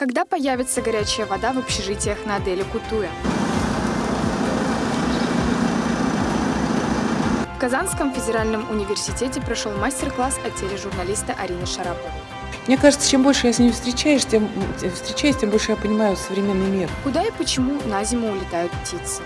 Когда появится горячая вода в общежитиях на Аделе Кутуя? В Казанском федеральном университете прошел мастер-класс от тележурналиста Арины Шараповой. Мне кажется, чем больше я с ними встречаешь, тем, встречаюсь, тем больше я понимаю современный мир. Куда и почему на зиму улетают птицы?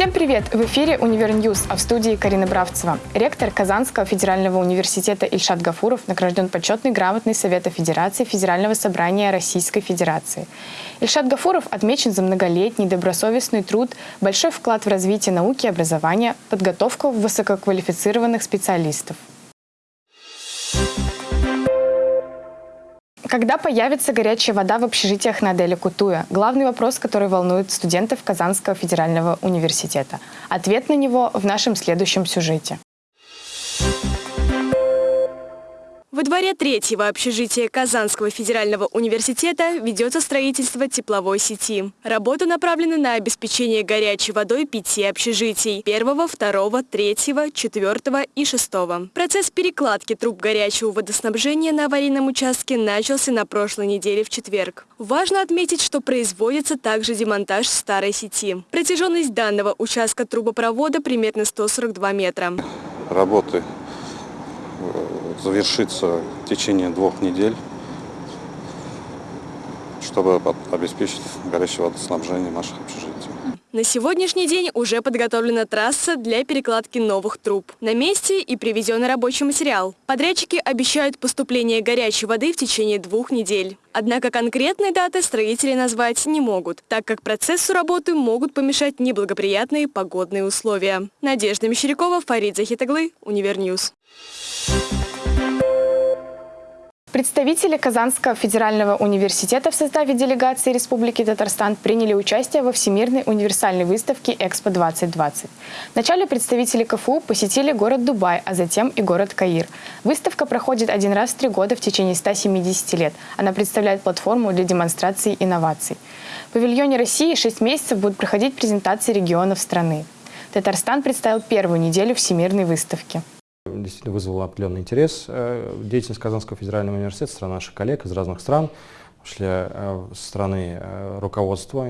Всем привет! В эфире «Univer News», а в студии Карина Бравцева. Ректор Казанского федерального университета Ильшат Гафуров награжден почетной грамотной Совета Федерации Федерального собрания Российской Федерации. Ильшат Гафуров отмечен за многолетний добросовестный труд, большой вклад в развитие науки и образования, подготовку высококвалифицированных специалистов. Когда появится горячая вода в общежитиях на Аделе Кутуя? Главный вопрос, который волнует студентов Казанского федерального университета. Ответ на него в нашем следующем сюжете. Во дворе третьего общежития Казанского федерального университета ведется строительство тепловой сети. Работа направлена на обеспечение горячей водой пяти общежитий – первого, второго, третьего, четвертого и шестого. Процесс перекладки труб горячего водоснабжения на аварийном участке начался на прошлой неделе в четверг. Важно отметить, что производится также демонтаж старой сети. Протяженность данного участка трубопровода примерно 142 метра. Работы завершится в течение двух недель, чтобы обеспечить горячее водоснабжение наших общежитий. На сегодняшний день уже подготовлена трасса для перекладки новых труб. На месте и привезен рабочий материал. Подрядчики обещают поступление горячей воды в течение двух недель. Однако конкретной даты строители назвать не могут, так как процессу работы могут помешать неблагоприятные погодные условия. Надежда Мещерякова, Фарид Захитаглы, Univer News. Представители Казанского федерального университета в составе делегации Республики Татарстан приняли участие во Всемирной универсальной выставке «Экспо-2020». Вначале представители КФУ посетили город Дубай, а затем и город Каир. Выставка проходит один раз в три года в течение 170 лет. Она представляет платформу для демонстрации инноваций. В павильоне России шесть месяцев будут проходить презентации регионов страны. Татарстан представил первую неделю Всемирной выставки действительно вызвала определенный интерес. Э, деятельность Казанского федерального университета, страна наших коллег из разных стран, шли э, со стороны э, руководства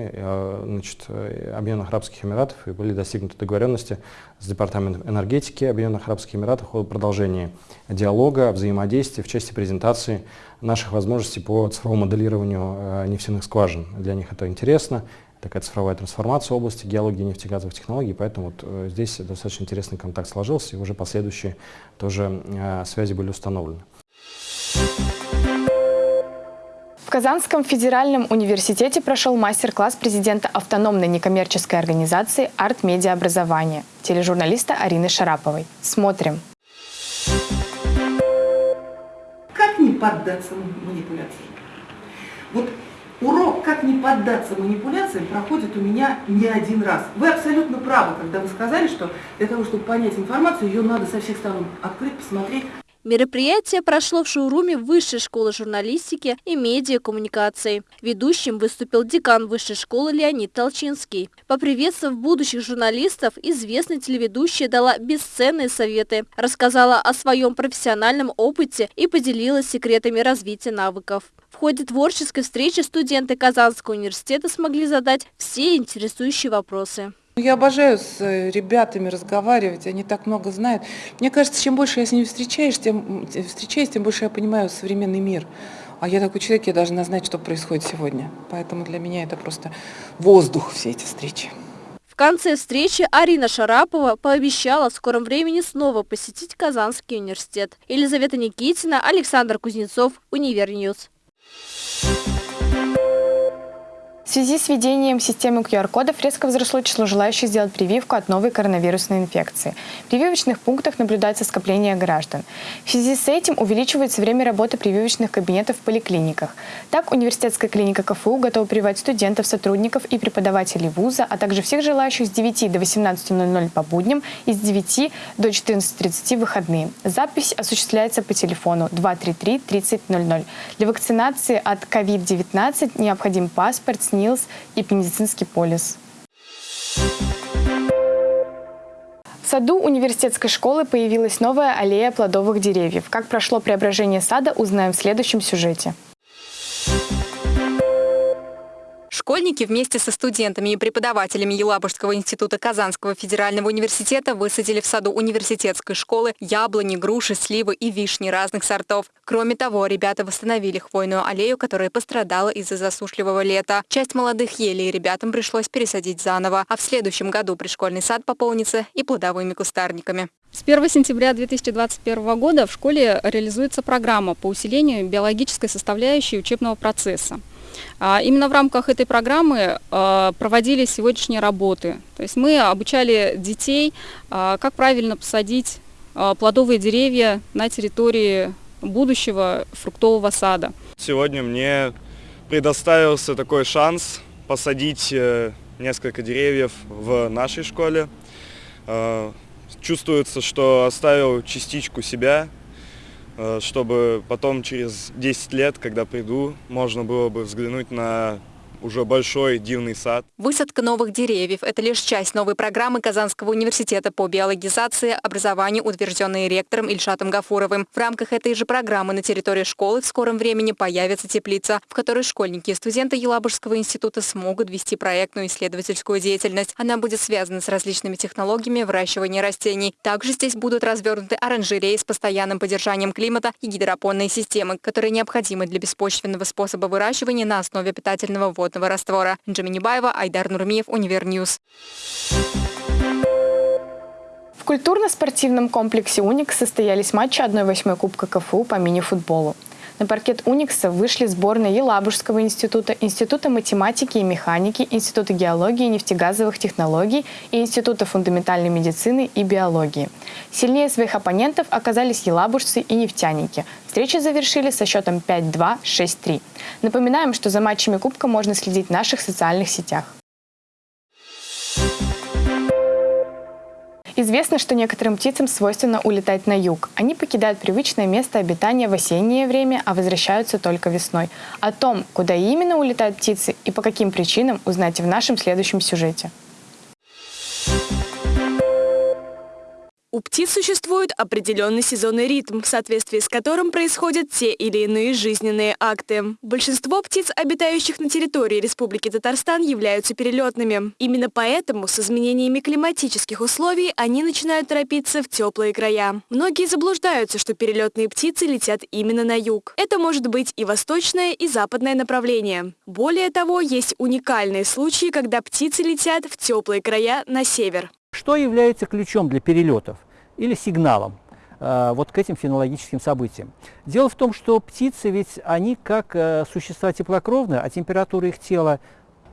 значит, Объединенных Арабских Эмиратов и были достигнуты договоренности с Департаментом энергетики Объединенных Арабских Эмиратов о продолжении диалога, взаимодействия в части презентации наших возможностей по цифровому моделированию нефтяных скважин. Для них это интересно, такая цифровая трансформация в области геологии и нефтегазовых технологий, поэтому вот э, здесь достаточно интересный контакт сложился, и уже последующие тоже э, связи были установлены. В Казанском федеральном университете прошел мастер-класс президента автономной некоммерческой организации «Арт-медиа образование» тележурналиста Арины Шараповой. Смотрим. Как не поддаться манипуляции? Вот Урок «Как не поддаться манипуляциям» проходит у меня не один раз. Вы абсолютно правы, когда вы сказали, что для того, чтобы понять информацию, ее надо со всех сторон открыть, посмотреть. Мероприятие прошло в шоуруме Высшей школы журналистики и медиакоммуникации. Ведущим выступил декан Высшей школы Леонид Толчинский. Поприветствовав будущих журналистов, известная телеведущая дала бесценные советы, рассказала о своем профессиональном опыте и поделилась секретами развития навыков. В ходе творческой встречи студенты Казанского университета смогли задать все интересующие вопросы. Я обожаю с э, ребятами разговаривать, они так много знают. Мне кажется, чем больше я с ними встречаюсь, тем, встречаюсь, тем больше я понимаю современный мир. А я такой человек, я должна знать, что происходит сегодня. Поэтому для меня это просто воздух, все эти встречи. В конце встречи Арина Шарапова пообещала в скором времени снова посетить Казанский университет. Елизавета Никитина, Александр Кузнецов, Univer News. В связи с введением системы QR-кодов резко возросло число желающих сделать прививку от новой коронавирусной инфекции. В прививочных пунктах наблюдается скопление граждан. В связи с этим увеличивается время работы прививочных кабинетов в поликлиниках. Так, университетская клиника КФУ готова прививать студентов, сотрудников и преподавателей вуза, а также всех желающих с 9 до 18.00 по будням и с 9 до 14.30 выходные. Запись осуществляется по телефону 233 3000. Для вакцинации от COVID-19 необходим паспорт, изменился и медицинский полис. В саду университетской школы появилась новая аллея плодовых деревьев. Как прошло преображение сада, узнаем в следующем сюжете. Школьники вместе со студентами и преподавателями Елабужского института Казанского федерального университета высадили в саду университетской школы яблони, груши, сливы и вишни разных сортов. Кроме того, ребята восстановили хвойную аллею, которая пострадала из-за засушливого лета. Часть молодых елей ребятам пришлось пересадить заново, а в следующем году пришкольный сад пополнится и плодовыми кустарниками. С 1 сентября 2021 года в школе реализуется программа по усилению биологической составляющей учебного процесса. А, именно в рамках этой программы а, проводились сегодняшние работы. То есть мы обучали детей, а, как правильно посадить плодовые деревья на территории будущего фруктового сада. Сегодня мне предоставился такой шанс посадить э, несколько деревьев в нашей школе. Чувствуется, что оставил частичку себя Э, чтобы потом через 10 лет, когда приду, можно было бы взглянуть на уже большой дивный сад. Высадка новых деревьев – это лишь часть новой программы Казанского университета по биологизации образования, утвержденной ректором Ильшатом Гафуровым. В рамках этой же программы на территории школы в скором времени появится теплица, в которой школьники и студенты Елабужского института смогут вести проектную исследовательскую деятельность. Она будет связана с различными технологиями выращивания растений. Также здесь будут развернуты оранжереи с постоянным поддержанием климата и гидропонные системы, которые необходимы для беспочвенного способа выращивания на основе питательного вода кислотного раствора. Джаминибаева, Айдар Нурмиев, Univer News. В культурно-спортивном комплексе «Уникс» состоялись матчи 1-8 Кубка КФУ по мини-футболу. На паркет «Уникса» вышли сборные Елабужского института, Института математики и механики, Института геологии и нефтегазовых технологий и Института фундаментальной медицины и биологии. Сильнее своих оппонентов оказались елабужцы и нефтяники. Встречи завершили со счетом 5-2, 6-3. Напоминаем, что за матчами Кубка можно следить в наших социальных сетях. Известно, что некоторым птицам свойственно улетать на юг. Они покидают привычное место обитания в осеннее время, а возвращаются только весной. О том, куда именно улетают птицы и по каким причинам, узнайте в нашем следующем сюжете. У птиц существует определенный сезонный ритм, в соответствии с которым происходят те или иные жизненные акты. Большинство птиц, обитающих на территории Республики Татарстан, являются перелетными. Именно поэтому с изменениями климатических условий они начинают торопиться в теплые края. Многие заблуждаются, что перелетные птицы летят именно на юг. Это может быть и восточное, и западное направление. Более того, есть уникальные случаи, когда птицы летят в теплые края на север. Что является ключом для перелетов или сигналом э, вот к этим фенологическим событиям? Дело в том, что птицы ведь они как э, существа теплокровные, а температура их тела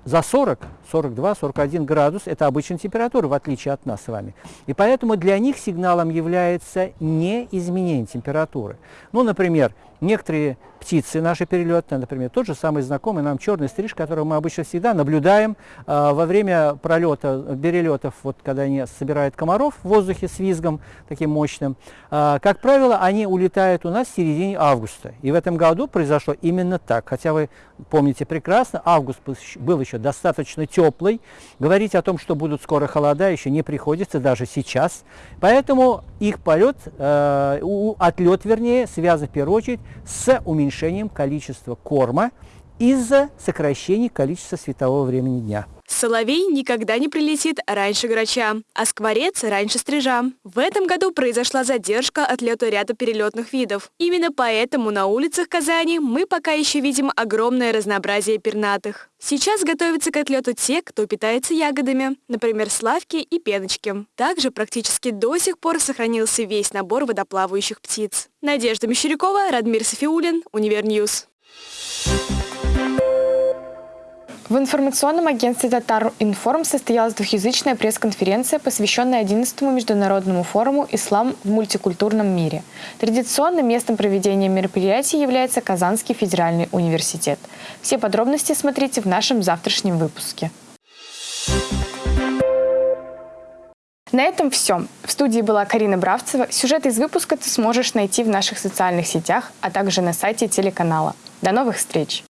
за 40, 42, 41 градус – это обычная температура, в отличие от нас с вами. И поэтому для них сигналом является не изменение температуры. Ну, например, некоторые птицы наши перелетные, например, тот же самый знакомый нам черный стриж, которого мы обычно всегда наблюдаем э, во время пролета, перелетов, вот когда они собирают комаров в воздухе с визгом таким мощным. Э, как правило, они улетают у нас в середине августа. И в этом году произошло именно так. Хотя вы помните прекрасно, август был еще достаточно теплый. Говорить о том, что будут скоро холода, еще не приходится, даже сейчас. Поэтому их полет, э, отлет вернее, связан в первую очередь с уменьшением количества корма из-за сокращения количества светового времени дня. Соловей никогда не прилетит раньше грача, а скворец раньше стрижа. В этом году произошла задержка отлета ряда перелетных видов. Именно поэтому на улицах Казани мы пока еще видим огромное разнообразие пернатых. Сейчас готовятся к отлету те, кто питается ягодами, например, славки и пеночки. Также практически до сих пор сохранился весь набор водоплавающих птиц. Надежда Мещерякова, Радмир Софиулин, Univer News. В информационном агентстве «Татар Информ» состоялась двухязычная пресс-конференция, посвященная 11-му международному форуму «Ислам в мультикультурном мире». Традиционным местом проведения мероприятий является Казанский федеральный университет. Все подробности смотрите в нашем завтрашнем выпуске. На этом все. В студии была Карина Бравцева. Сюжет из выпуска ты сможешь найти в наших социальных сетях, а также на сайте телеканала. До новых встреч!